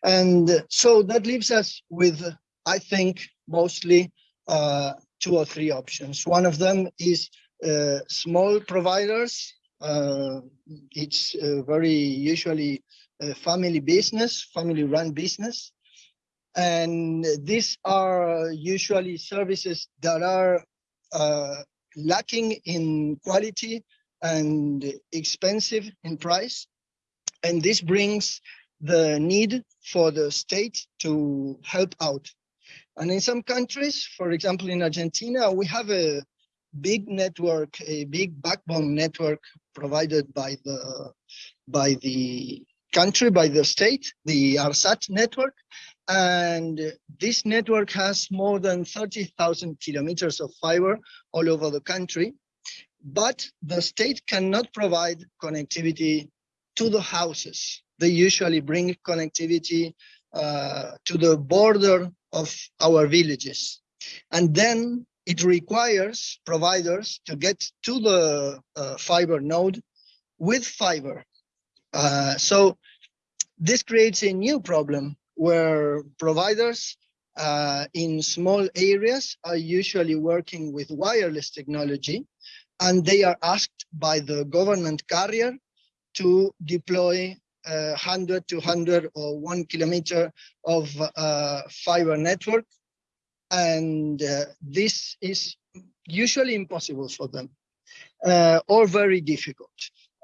And so that leaves us with, I think, mostly uh, two or three options. One of them is uh, small providers. Uh, it's very usually family business, family run business. And these are usually services that are uh, lacking in quality and expensive in price. And this brings the need for the state to help out. And in some countries, for example, in Argentina, we have a big network, a big backbone network provided by the by the country by the state, the ARSAT network. And this network has more than 30,000 kilometers of fiber all over the country. But the state cannot provide connectivity to the houses. They usually bring connectivity uh, to the border of our villages. And then it requires providers to get to the uh, fiber node with fiber uh, so this creates a new problem where providers uh, in small areas are usually working with wireless technology and they are asked by the government carrier to deploy uh, 100, 200 or one kilometer of uh, fiber network. And uh, this is usually impossible for them uh, or very difficult.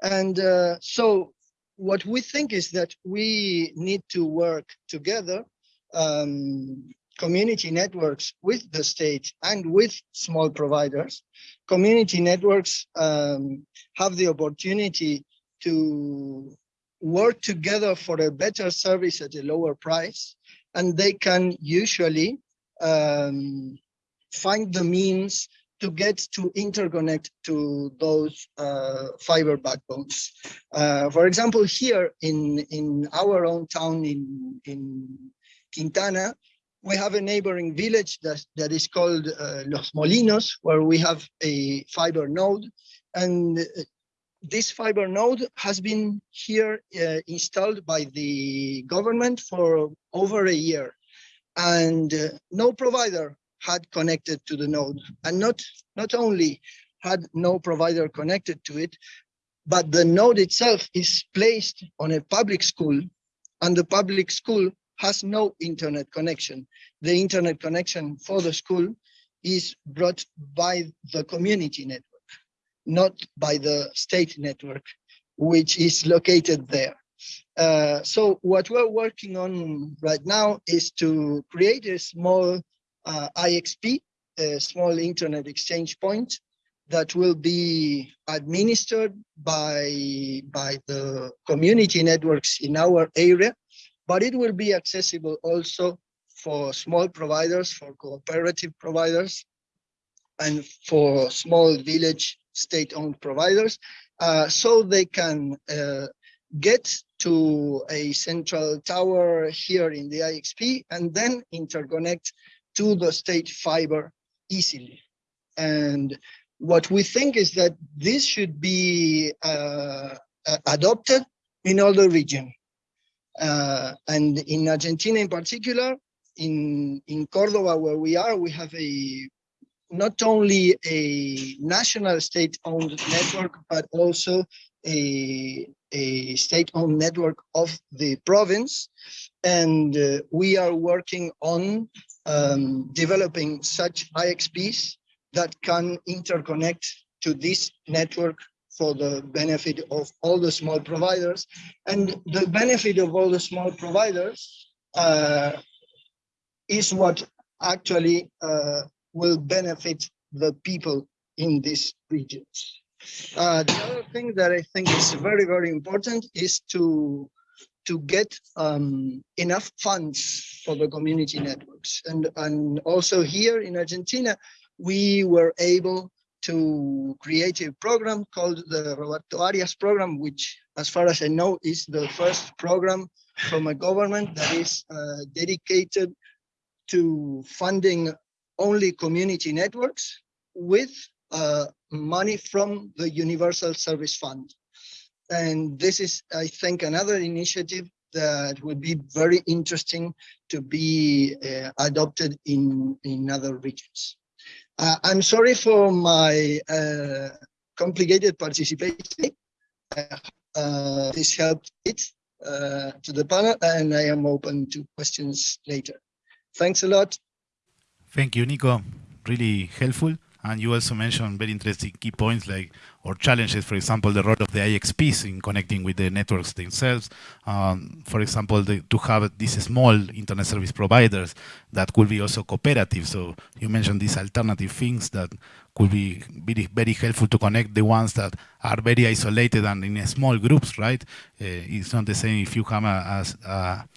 And uh, so what we think is that we need to work together, um, community networks with the state and with small providers. Community networks um, have the opportunity to work together for a better service at a lower price, and they can usually um, find the means to get to interconnect to those uh, fiber backbones. Uh, for example, here in, in our own town in, in Quintana, we have a neighboring village that, that is called uh, Los Molinos, where we have a fiber node. And uh, this fiber node has been here uh, installed by the government for over a year. And uh, no provider had connected to the node. And not not only had no provider connected to it but the node itself is placed on a public school and the public school has no internet connection. The internet connection for the school is brought by the community network not by the state network which is located there. Uh, so what we're working on right now is to create a small uh, IXP, a small internet exchange point that will be administered by, by the community networks in our area, but it will be accessible also for small providers, for cooperative providers, and for small village state-owned providers, uh, so they can uh, get to a central tower here in the IXP and then interconnect to the state fiber easily. And what we think is that this should be uh, adopted in all the region. Uh, and in Argentina in particular, in, in Cordoba where we are, we have a not only a national state-owned network, but also a, a state-owned network of the province. And uh, we are working on um, developing such IXPs that can interconnect to this network for the benefit of all the small providers. And the benefit of all the small providers uh, is what actually uh, will benefit the people in these regions. Uh, the other thing that I think is very, very important is to to get um, enough funds for the community networks. And, and also here in Argentina, we were able to create a program called the Roberto Arias program, which, as far as I know, is the first program from a government that is uh, dedicated to funding only community networks with uh, money from the Universal Service Fund. And this is, I think, another initiative that would be very interesting to be uh, adopted in, in other regions. Uh, I'm sorry for my uh, complicated participation. Uh, this helped it uh, to the panel and I am open to questions later. Thanks a lot. Thank you, Nico. Really helpful. And you also mentioned very interesting key points like or challenges, for example, the role of the IXPs in connecting with the networks themselves. Um, for example, the, to have these small internet service providers that could be also cooperative. So you mentioned these alternative things that could be very, very helpful to connect the ones that are very isolated and in small groups, right? Uh, it's not the same if you have a, a, a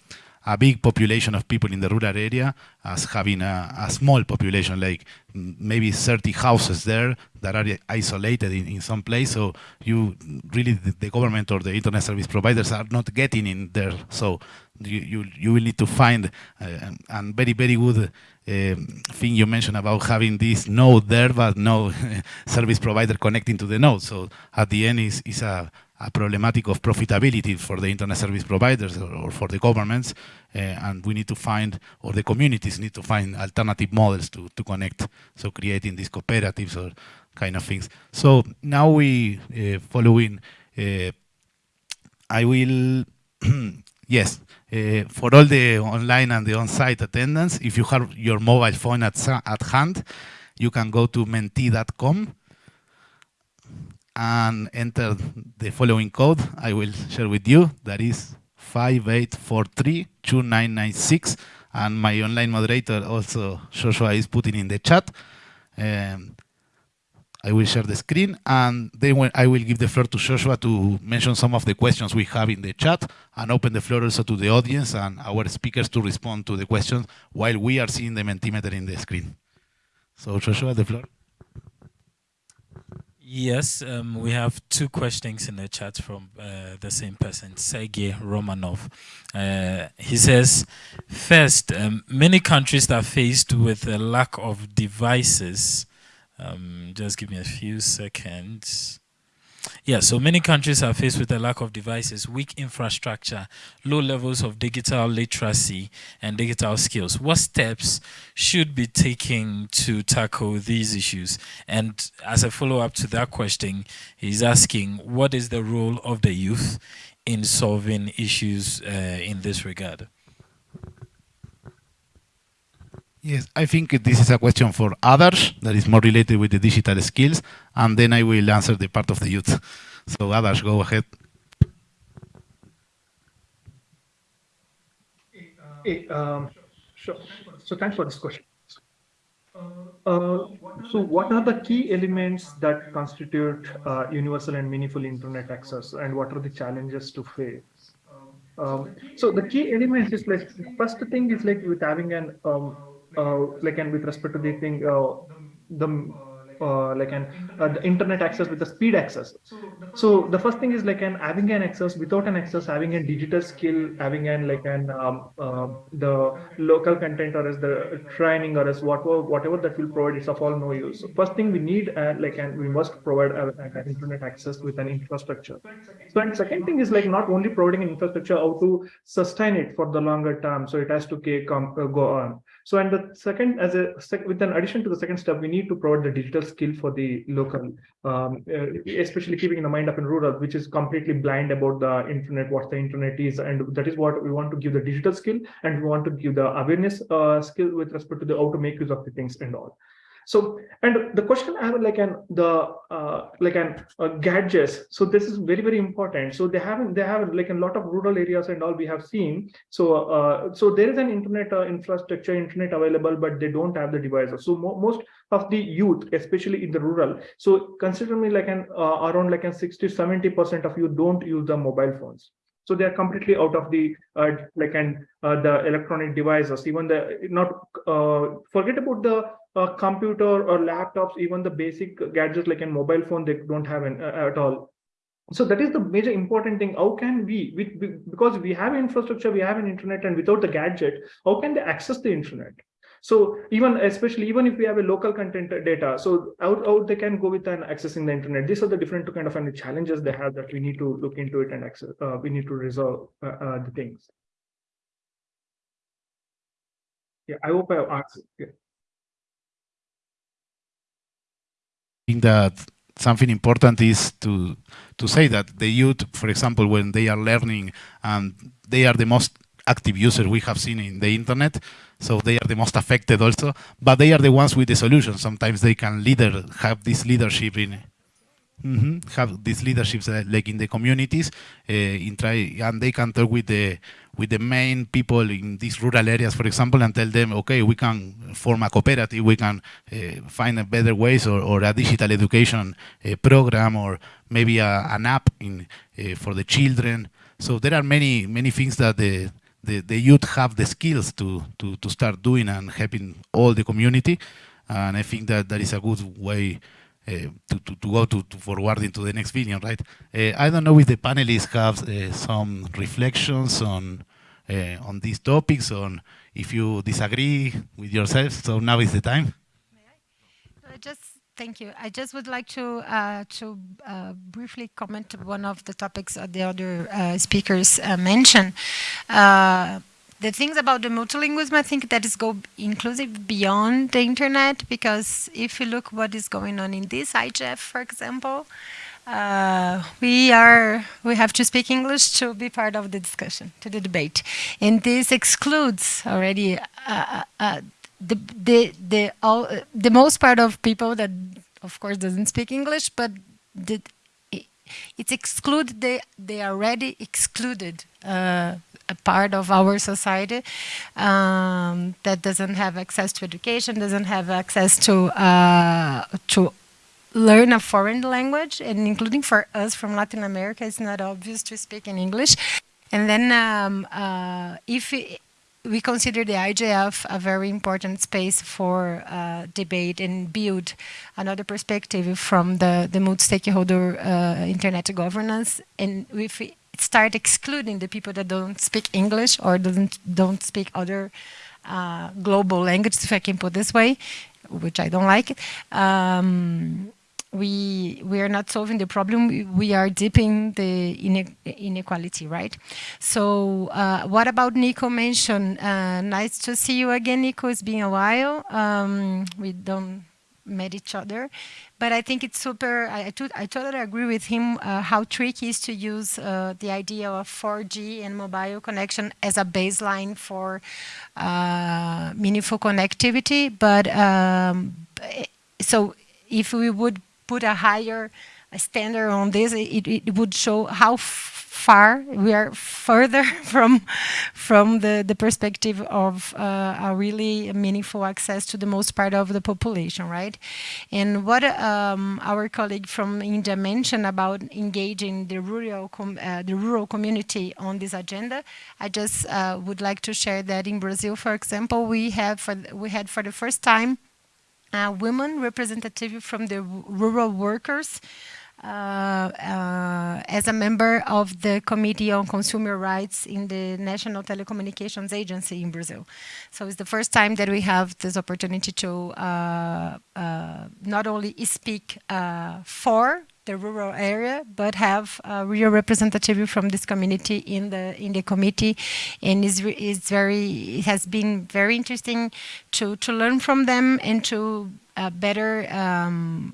a big population of people in the rural area as having a, a, small population, like maybe 30 houses there that are isolated in, in some place. So you really, the, the, government or the internet service providers are not getting in there. So you, you, you will need to find uh, and very, very good uh, thing you mentioned about having this node there, but no service provider connecting to the node. So at the end is, is a, a problematic of profitability for the internet service providers or, or for the governments, uh, and we need to find, or the communities need to find alternative models to, to connect, so creating these cooperatives or kind of things. So now we, uh, following, uh, I will, yes, uh, for all the online and the on-site attendance, if you have your mobile phone at, at hand, you can go to menti.com and enter the following code I will share with you. That is 58432996. And my online moderator also, Joshua, is putting in the chat. Um, I will share the screen and then I will give the floor to Joshua to mention some of the questions we have in the chat and open the floor also to the audience and our speakers to respond to the questions while we are seeing the Mentimeter in the screen. So Joshua, the floor. Yes, um, we have two questions in the chat from uh, the same person, Sergey Romanov. Uh, he says, first, um, many countries are faced with a lack of devices. Um, just give me a few seconds. Yeah, so many countries are faced with a lack of devices, weak infrastructure, low levels of digital literacy and digital skills. What steps should be taken to tackle these issues? And as a follow-up to that question, he's asking, what is the role of the youth in solving issues uh, in this regard? Yes, I think this is a question for Adarsh that is more related with the digital skills, and then I will answer the part of the youth. So Adarsh, go ahead. Hey, um, sure. So thanks for this question. Uh, so what are the key elements that constitute uh, universal and meaningful internet access and what are the challenges to face? Um, so the key elements is like, first thing is like with having an um, uh, like and with respect to the thing uh, the uh, like an uh, the internet access with the speed access. So the first thing is like an having an access without an access, having a digital skill, having an like an um, uh, the local content or as the training or as whatever whatever that will provide is of all no use. So first thing we need uh, like and we must provide an internet access with an infrastructure. So and second thing is like not only providing an infrastructure, how to sustain it for the longer term. So it has to uh, go on. So and the second, as a sec, with an addition to the second step, we need to provide the digital skill for the local, um, uh, especially keeping in the mind up in rural, which is completely blind about the internet, what the internet is, and that is what we want to give the digital skill, and we want to give the awareness uh, skill with respect to the how to make use of the things and all. So, and the question I have like an the uh, like an uh, gadgets. So this is very very important. So they have they have like a lot of rural areas and all we have seen. So uh, so there is an internet uh, infrastructure, internet available, but they don't have the devices. So mo most of the youth, especially in the rural. So consider me like an uh, around like an 60 70 percent of you don't use the mobile phones so they are completely out of the uh, like and uh, the electronic devices even the not uh, forget about the uh, computer or laptops even the basic gadgets like a mobile phone they don't have an, uh, at all so that is the major important thing how can we, we, because we have infrastructure we have an internet and without the gadget how can they access the internet so even especially even if we have a local content data, so out, out they can go with and accessing the internet. These are the different kind of challenges they have that we need to look into it and access. Uh, we need to resolve uh, uh, the things. Yeah, I hope I answered. Yeah. Think that something important is to to say that the youth, for example, when they are learning, and they are the most active users we have seen in the internet, so they are the most affected also, but they are the ones with the solution. Sometimes they can leader, have this leadership in, mm -hmm, have these leaderships uh, like in the communities, uh, in try, and they can talk with the with the main people in these rural areas, for example, and tell them, okay, we can form a cooperative, we can uh, find a better ways, or, or a digital education uh, program, or maybe a, an app in uh, for the children. So there are many many things that the the, the youth have the skills to, to, to start doing and helping all the community. And I think that that is a good way to, to, to, go to, to forward into the next video, right? Uh, I don't know if the panelists have uh, some reflections on uh, on these topics, on if you disagree with yourself. So now is the time. Just Thank you. I just would like to uh, to uh, briefly comment on one of the topics that the other uh, speakers uh, mentioned. Uh, the things about the multilingualism, I think that is go inclusive beyond the internet because if you look what is going on in this IGF, for example, uh, we are we have to speak English to be part of the discussion, to the debate, and this excludes already the the the all the most part of people that of course doesn't speak English, but the, it, it's excluded. They they are already excluded. A part of our society um, that doesn't have access to education, doesn't have access to uh, to learn a foreign language, and including for us from Latin America, it's not obvious to speak in English. And then um, uh, if we consider the IGF a very important space for uh, debate and build another perspective from the, the multi-stakeholder uh, internet governance. And if start excluding the people that don't speak English or doesn't, don't speak other uh, global languages, if I can put this way, which I don't like, um, we we are not solving the problem. We are deepening the inequality right? So uh, what about nico mentioned uh, nice to see you again nico. It's been a while. Um, we don't met each other. But i think it's super i, I, I totally agree with him uh, how tricky is to use uh, the idea of 4g and mobile connection as a baseline for uh, meaningful connectivity. But um, so if we would put a higher standard on this, it, it would show how far we are further from from the, the perspective of uh, a really meaningful access to the most part of the population, right? And what um, our colleague from India mentioned about engaging the rural uh, the rural community on this agenda, I just uh, would like to share that in Brazil, for example, we have for we had for the first time women representative from the rural workers as a member of the Committee on Consumer Rights in the National Telecommunications Agency in Brazil. So it's the first time that we have this opportunity to uh, uh not only speak uh, for the rural area, but have a real representative from this community in the in the committee, and is is very it has been very interesting to to learn from them and to uh, better um,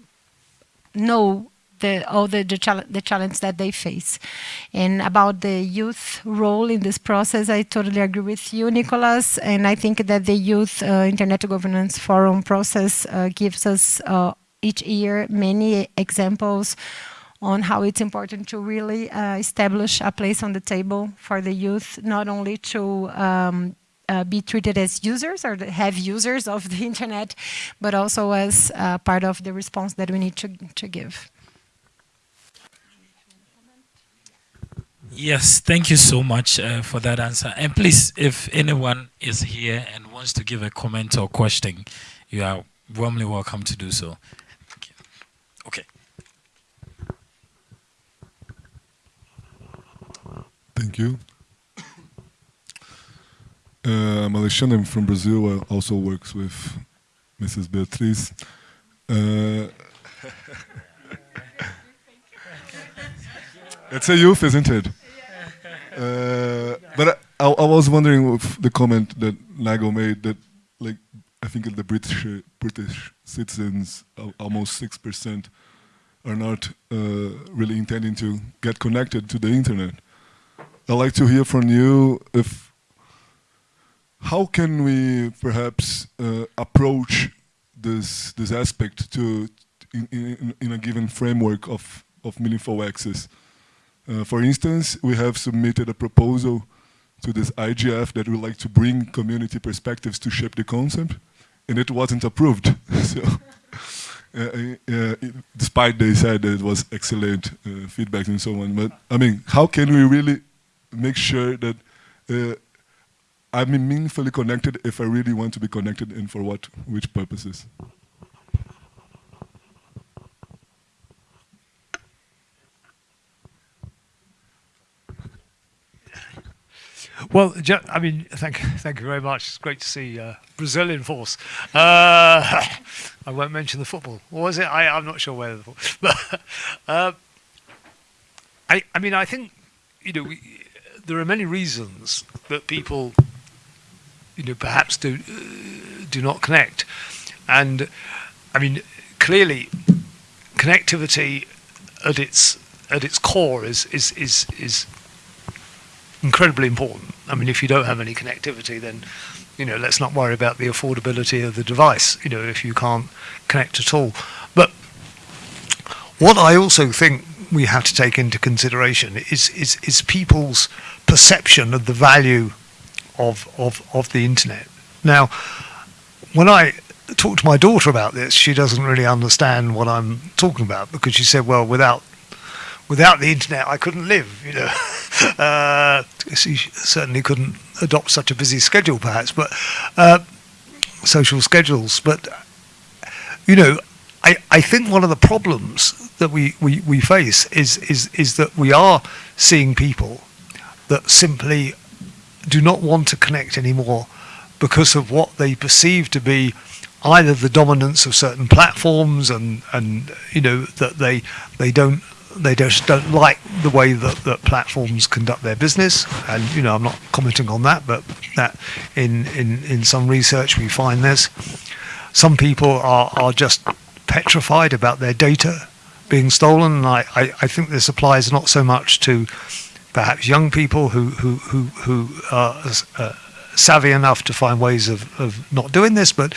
know the, all the, the, chal the, challenge that they face. And about the youth role in this process, I totally agree with you, Nicolas. And I think that the Youth uh, Internet Governance Forum process uh, gives us uh, each year many examples on how it's important to really uh, establish a place on the table for the youth, not only to um, uh, be treated as users or have users of the internet, but also as uh, part of the response that we need to, to give. Yes, thank you so much uh, for that answer. And please, if anyone is here and wants to give a comment or question, you are warmly welcome to do so. Okay. Thank you. Uh, I'm Alexandre, I'm from Brazil. I also works with Mrs. Beatriz. Uh, it's a youth, isn't it? Uh, but I, I, was wondering if the comment that Nago made that, like, I think the British British citizens, almost six percent, are not uh, really intending to get connected to the internet. I'd like to hear from you if how can we perhaps uh, approach this this aspect to in, in, in a given framework of of meaningful access. Uh, for instance, we have submitted a proposal to this IGF that would like to bring community perspectives to shape the concept, and it wasn't approved. so, uh, uh, despite they said that it was excellent uh, feedback and so on. But I mean, how can we really make sure that uh, I'm meaningfully connected if I really want to be connected and for what, which purposes? Well, I mean, thank thank you very much. It's great to see uh, Brazil in force. Uh, I won't mention the football. What was it? I, I'm not sure where the football. But uh, I I mean, I think you know we, there are many reasons that people you know perhaps do uh, do not connect, and I mean clearly connectivity at its at its core is is is is incredibly important. I mean, if you don't have any connectivity, then you know, let's not worry about the affordability of the device. You know, if you can't connect at all. But what I also think we have to take into consideration is is, is people's perception of the value of of of the internet. Now, when I talk to my daughter about this, she doesn't really understand what I'm talking about because she said, "Well, without without the internet, I couldn't live. You know, uh, she certainly couldn't adopt such a busy schedule, perhaps, but uh, social schedules. But you know, I, I think one of the problems that we, we, we face is is is that we are seeing people that simply do not want to connect anymore because of what they perceive to be either the dominance of certain platforms and and you know that they they don't they just don't like the way that, that platforms conduct their business. And you know, I'm not commenting on that, but that in in in some research we find this. Some people are are just petrified about their data being stolen. And I, I, I think this applies not so much to perhaps young people who who who who are uh, savvy enough to find ways of, of not doing this, but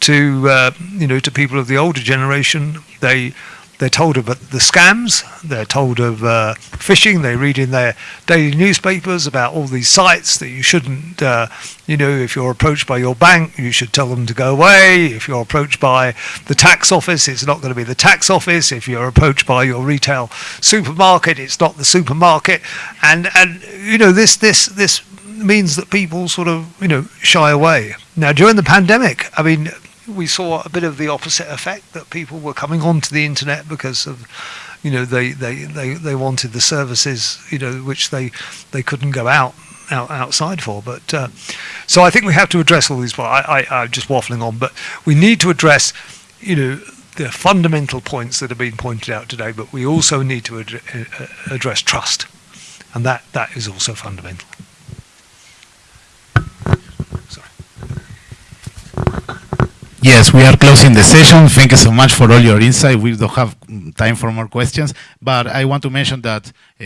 to uh, you know to people of the older generation, they they're told of the scams. They're told of uh, phishing. They read in their daily newspapers about all these sites that you shouldn't, uh, you know, if you're approached by your bank, you should tell them to go away. If you're approached by the tax office, it's not going to be the tax office. If you're approached by your retail supermarket, it's not the supermarket. And and you know this this this means that people sort of you know shy away. Now during the pandemic, I mean we saw a bit of the opposite effect that people were coming onto the internet because of you know they, they, they, they wanted the services you know which they they couldn't go out out, outside for. But uh, so I think we have to address all these. Well, I, I, I'm just waffling on, but we need to address, you know, the fundamental points that have been pointed out today. But we also need to ad uh, address trust, and that that is also fundamental. Yes, we are closing the session. Thank you so much for all your insight. We don't have time for more questions, but I want to mention that uh,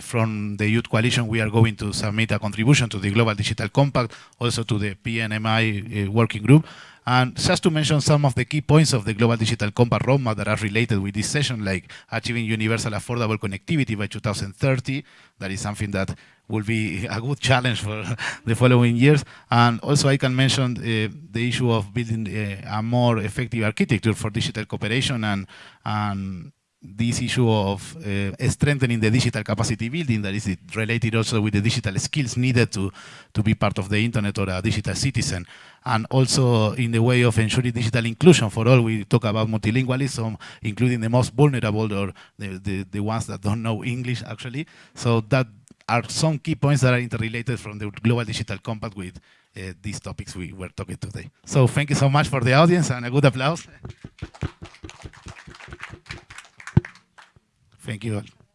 from the Youth Coalition, we are going to submit a contribution to the Global Digital Compact, also to the PNMI uh, working group. And just to mention some of the key points of the Global Digital Compact roadmap that are related with this session, like achieving universal affordable connectivity by 2030, that is something that will be a good challenge for the following years. And also I can mention uh, the issue of building uh, a more effective architecture for digital cooperation and, and this issue of uh, strengthening the digital capacity building that is related also with the digital skills needed to, to be part of the internet or a digital citizen. And also in the way of ensuring digital inclusion for all, we talk about multilingualism, including the most vulnerable or the, the, the ones that don't know English actually. So that are some key points that are interrelated from the Global Digital Compact with uh, these topics we were talking today. So thank you so much for the audience and a good applause. Thank you all.